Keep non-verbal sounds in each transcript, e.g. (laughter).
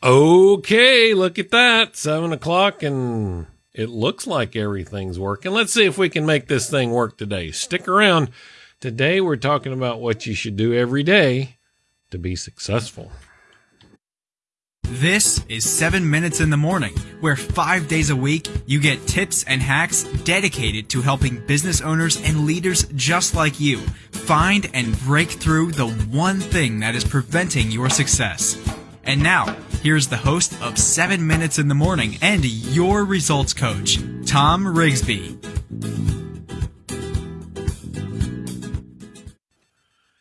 Okay, look at that. Seven o'clock, and it looks like everything's working. Let's see if we can make this thing work today. Stick around. Today, we're talking about what you should do every day to be successful. This is 7 Minutes in the Morning, where five days a week you get tips and hacks dedicated to helping business owners and leaders just like you find and break through the one thing that is preventing your success. And now, here's the host of 7 Minutes in the Morning and your results coach, Tom Rigsby.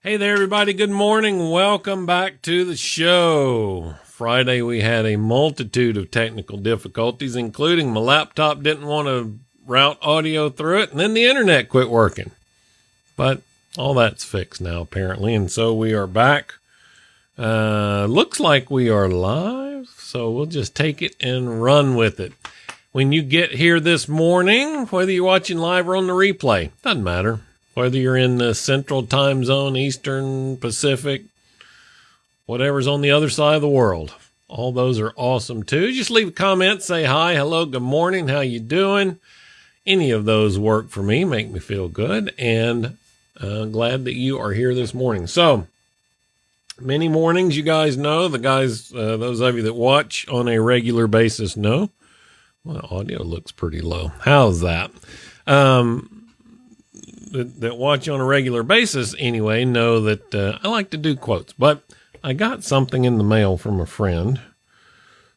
Hey there, everybody. Good morning. Welcome back to the show. Friday, we had a multitude of technical difficulties, including my laptop didn't want to route audio through it, and then the internet quit working. But all that's fixed now, apparently, and so we are back. Uh, looks like we are live, so we'll just take it and run with it. When you get here this morning, whether you're watching live or on the replay, doesn't matter. Whether you're in the central time zone, Eastern, Pacific, whatever's on the other side of the world. All those are awesome too. Just leave a comment, say hi, hello, good morning, how you doing? Any of those work for me, make me feel good, and uh, glad that you are here this morning. So, many mornings, you guys know, the guys, uh, those of you that watch on a regular basis know. Well, audio looks pretty low. How's that? Um, that, that watch on a regular basis anyway know that uh, I like to do quotes, but I got something in the mail from a friend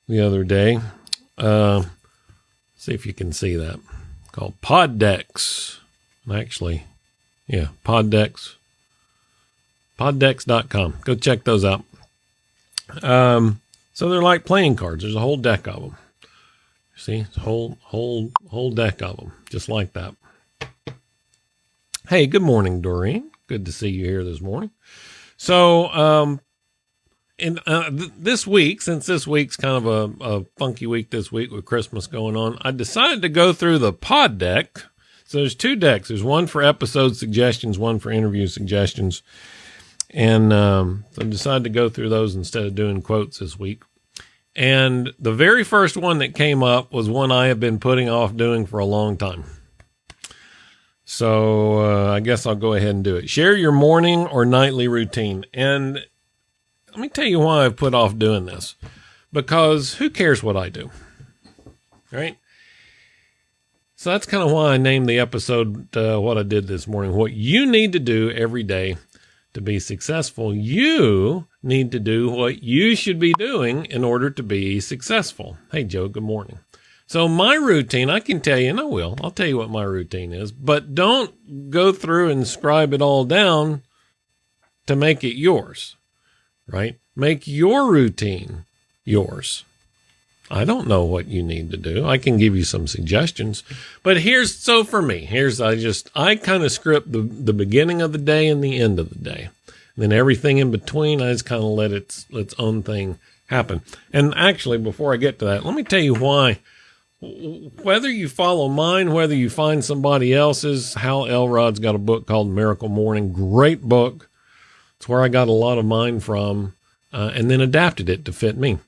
the other day. Uh, see if you can see that. Called PodDecks. Actually, yeah, PodDecks. PodDecks.com. Go check those out. Um, so they're like playing cards. There's a whole deck of them. See, whole whole whole deck of them, just like that. Hey, good morning, Doreen. Good to see you here this morning. So, um, in uh, th- this week, since this week's kind of a, a, funky week this week with Christmas going on, I decided to go through the pod deck. So there's two decks. There's one for episode suggestions, one for interview suggestions. And um, I decided to go through those instead of doing quotes this week. And the very first one that came up was one I have been putting off doing for a long time. So uh, I guess I'll go ahead and do it. Share your morning or nightly routine. And let me tell you why I've put off doing this. Because who cares what I do? Right? So that's kind of why I named the episode uh, what I did this morning. What you need to do every day to be successful. You need to do what you should be doing in order to be successful. Hey, Joe, good morning. So, my routine, I can tell you, and I will, I'll tell you what my routine is, but don't go through and scribe it all down to make it yours right? Make your routine yours. I don't know what you need to do. I can give you some suggestions, but here's so for me, here's I just I kind of script the the beginning of the day and the end of the day. And then everything in between, I just kind of let its its own thing happen. And actually, before I get to that, let me tell you why. Whether you follow mine, whether you find somebody else's, Hal Elrod's got a book called Miracle Morning. Great book. It's where I got a lot of mine from, uh, and then adapted it to fit me.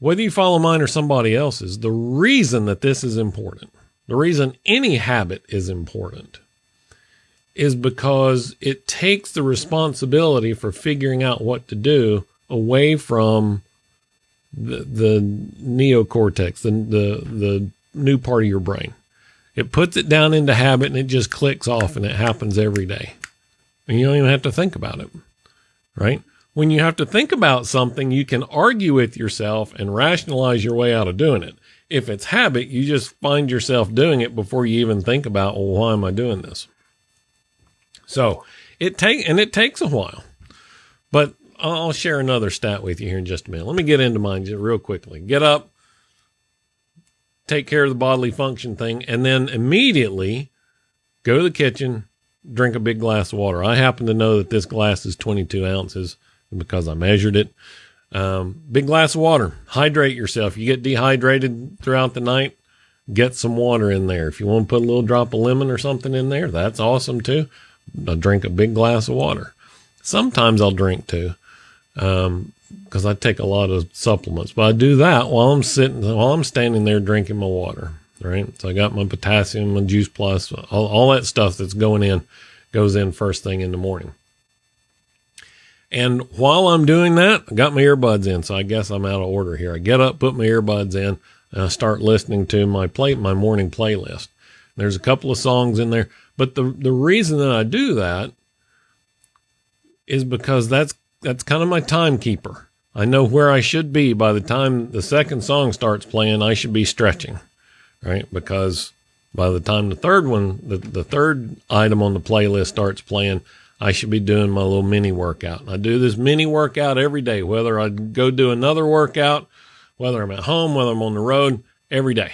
Whether you follow mine or somebody else's, the reason that this is important, the reason any habit is important, is because it takes the responsibility for figuring out what to do away from the, the neocortex, the, the, the new part of your brain. It puts it down into habit and it just clicks off and it happens every day and you don't even have to think about it, right? When you have to think about something, you can argue with yourself and rationalize your way out of doing it. If it's habit, you just find yourself doing it before you even think about, well, why am I doing this? So it take and it takes a while, but I'll share another stat with you here in just a minute. Let me get into mine just real quickly. Get up, take care of the bodily function thing, and then immediately go to the kitchen, drink a big glass of water. I happen to know that this glass is 22 ounces because I measured it. Um, big glass of water. Hydrate yourself. You get dehydrated throughout the night, get some water in there. If you want to put a little drop of lemon or something in there, that's awesome too. I'll drink a big glass of water. Sometimes I'll drink two, Um, because I take a lot of supplements, but I do that while I'm sitting, while I'm standing there drinking my water. Right. So I got my potassium, my juice plus, all, all that stuff that's going in goes in first thing in the morning. And while I'm doing that, I got my earbuds in. So I guess I'm out of order here. I get up, put my earbuds in, and I start listening to my play, my morning playlist. There's a couple of songs in there, but the, the reason that I do that is because that's, that's kind of my timekeeper. I know where I should be by the time the second song starts playing. I should be stretching, right? Because by the time the third one, the, the third item on the playlist starts playing, I should be doing my little mini workout. I do this mini workout every day, whether I go do another workout, whether I'm at home, whether I'm on the road, every day,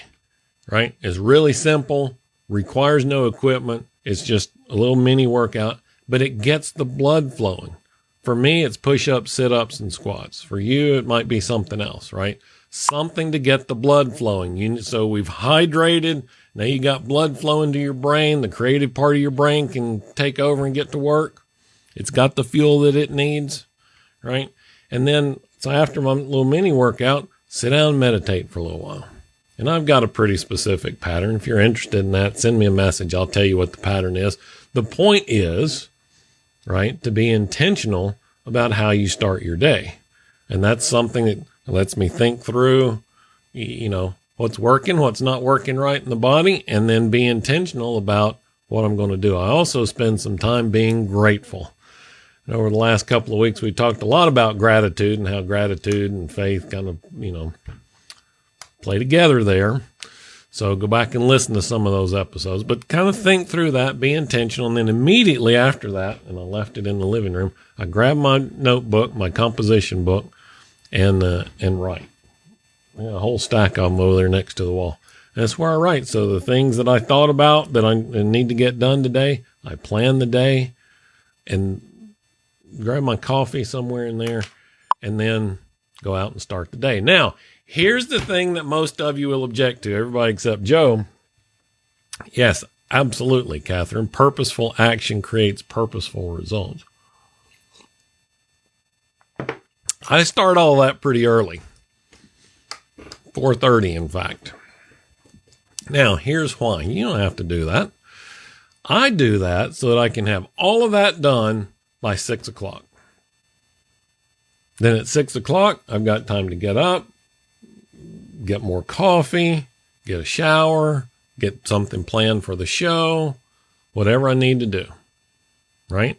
right? It's really simple, requires no equipment. It's just a little mini workout, but it gets the blood flowing. For me, it's push ups, sit ups, and squats. For you, it might be something else, right? Something to get the blood flowing. You, so we've hydrated. Now you got blood flowing to your brain. The creative part of your brain can take over and get to work. It's got the fuel that it needs, right? And then, so after my little mini workout, sit down and meditate for a little while. And I've got a pretty specific pattern. If you're interested in that, send me a message. I'll tell you what the pattern is. The point is, right? To be intentional about how you start your day. And that's something that lets me think through, you know, what's working, what's not working right in the body, and then be intentional about what I'm going to do. I also spend some time being grateful. And over the last couple of weeks, we talked a lot about gratitude and how gratitude and faith kind of, you know, play together there. So go back and listen to some of those episodes, but kind of think through that, be intentional. And then immediately after that, and I left it in the living room, I grabbed my notebook, my composition book, and, uh, and write. A whole stack of them over there next to the wall. That's where I write. So the things that I thought about that I need to get done today, I plan the day and grab my coffee somewhere in there and then go out and start the day. Now, Here's the thing that most of you will object to, everybody except Joe. Yes, absolutely, Catherine. Purposeful action creates purposeful results. I start all that pretty early. 4:30 in fact. Now, here's why. You don't have to do that. I do that so that I can have all of that done by six o'clock. Then at six o'clock, I've got time to get up, get more coffee, get a shower, get something planned for the show, whatever I need to do. Right?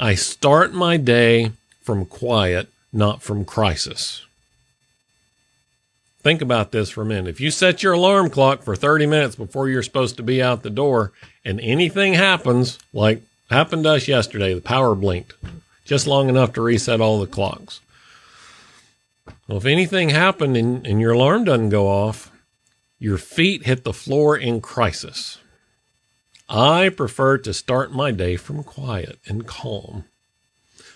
I start my day from quiet, not from crisis. Think about this for a minute. If you set your alarm clock for 30 minutes before you're supposed to be out the door and anything happens, like happened to us yesterday, the power blinked just long enough to reset all the clocks. Well, if anything happened and, and your alarm doesn't go off, your feet hit the floor in crisis. I prefer to start my day from quiet and calm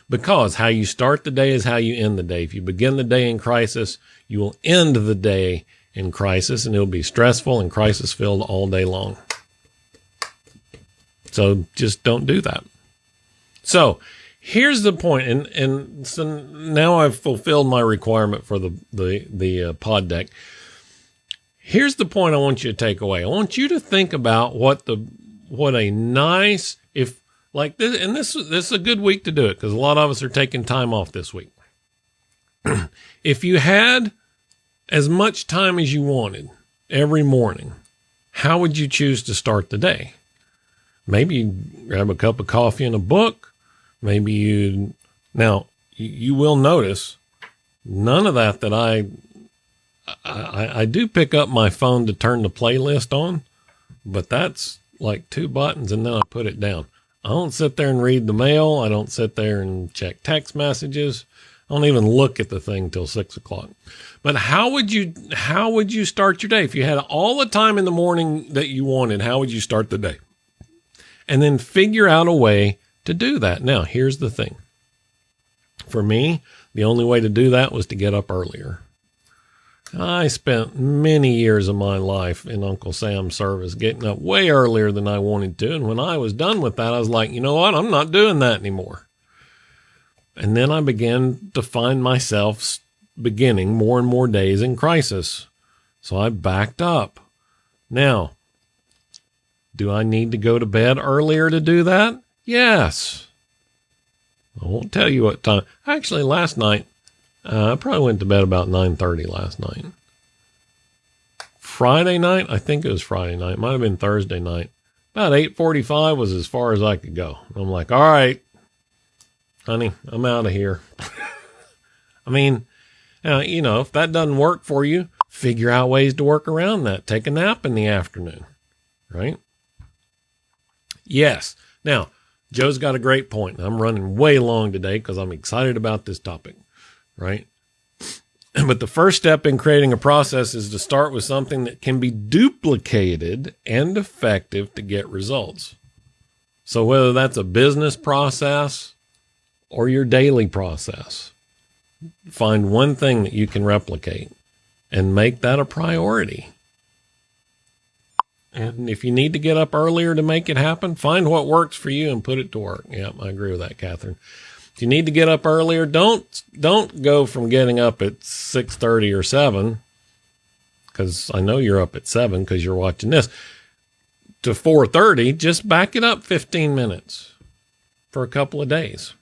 because how you start the day is how you end the day. If you begin the day in crisis, you will end the day in crisis and it'll be stressful and crisis filled all day long. So just don't do that. So here's the point, and and so now I've fulfilled my requirement for the the the uh, pod deck. Here's the point I want you to take away. I want you to think about what the what a nice like this, and this this is a good week to do it because a lot of us are taking time off this week. (clears throat) if you had as much time as you wanted every morning, how would you choose to start the day? Maybe you grab a cup of coffee and a book Maybe you, now you will notice none of that that I, I, I do pick up my phone to turn the playlist on, but that's like two buttons and then I put it down. I don't sit there and read the mail. I don't sit there and check text messages. I don't even look at the thing till six o'clock. But how would you how would you start your day if you had all the time in the morning that you wanted? How would you start the day? And then figure out a way to do that. Now, here's the thing. For me, the only way to do that was to get up earlier. I spent many years of my life in Uncle Sam's service getting up way earlier than I wanted to. And when I was done with that, I was like, you know what? I'm not doing that anymore. And then I began to find myself beginning more and more days in crisis. So I backed up. Now, do I need to go to bed earlier to do that? Yes. I won't tell you what time. Actually, last night, uh, I probably went to bed about 9:30 last night. Friday night, I think it was Friday night. Might have been Thursday night. About 8:45 was as far as I could go. I'm like, "All right, honey, I'm out of here." (laughs) I mean, uh, you know, if that doesn't work for you, figure out ways to work around that. Take a nap in the afternoon, right? Yes. Now, Joe's got a great point. I'm running way long today because I'm excited about this topic, right? (clears throat) But the first step in creating a process is to start with something that can be duplicated and effective to get results. So, whether that's a business process or your daily process, find one thing that you can replicate and make that a priority. And if you need to get up earlier to make it happen, find what works for you and put it to work. Yeah, I agree with that, Catherine. If you need to get up earlier, don't don't go from getting up at six thirty or seven, because I know you're up at seven because you're watching this. To four thirty, just back it up fifteen minutes for a couple of days.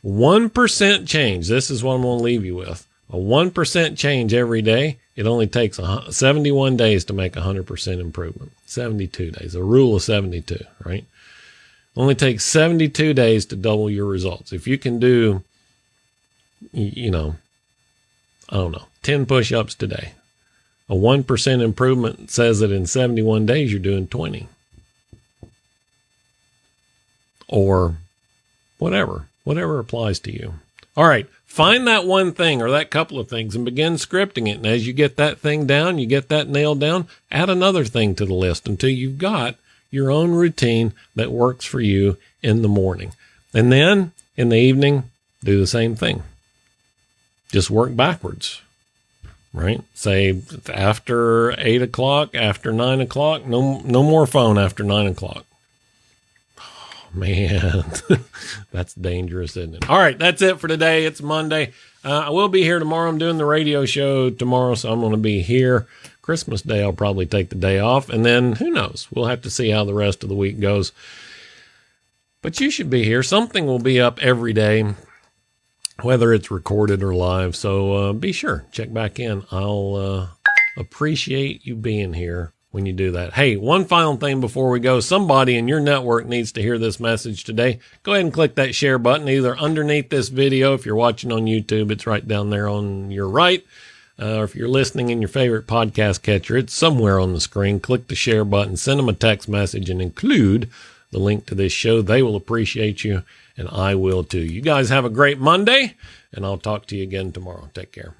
One percent change. This is what I'm going to leave you with. A 1% change every day, it only takes 71 days to make a 100% improvement. 72 days, a rule of 72, right? Only takes 72 days to double your results. If you can do, you know, I don't know, 10 push ups today, a 1% improvement says that in 71 days you're doing 20. Or whatever, whatever applies to you. All right. Find that one thing or that couple of things and begin scripting it. And as you get that thing down, you get that nailed down, add another thing to the list until you've got your own routine that works for you in the morning. And then in the evening, do the same thing. Just work backwards, right? Say after eight o'clock, after nine o'clock, no, no more phone after nine o'clock Oh, man, (laughs) that's dangerous, isn't it? All right, that's it for today. It's Monday. Uh, I will be here tomorrow. I'm doing the radio show tomorrow, so I'm going to be here. Christmas Day, I'll probably take the day off, and then who knows? We'll have to see how the rest of the week goes. But you should be here. Something will be up every day, whether it's recorded or live. So uh, be sure check back in. I'll uh, appreciate you being here when you do that. Hey, one final thing before we go. Somebody in your network needs to hear this message today. Go ahead and click that share button either underneath this video. If you're watching on YouTube, it's right down there on your right. Uh, or if you're listening in your favorite podcast catcher, it's somewhere on the screen. Click the share button, send them a text message, and include the link to this show. They will appreciate you, and I will too. You guys have a great Monday, and I'll talk to you again tomorrow. Take care.